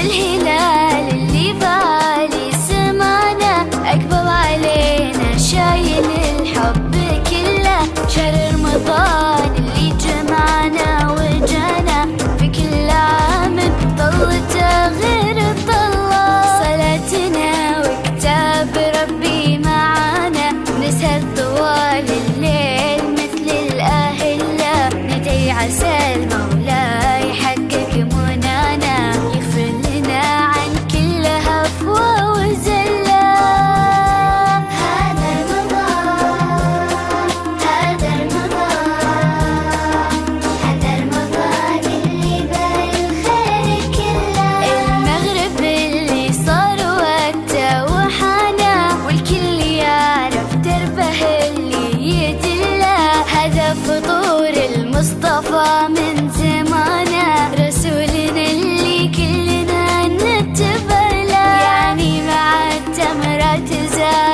الهلال مصطفى من زمانه. رسولنا اللي كلنا نتبع له يعني مع التمرة تزال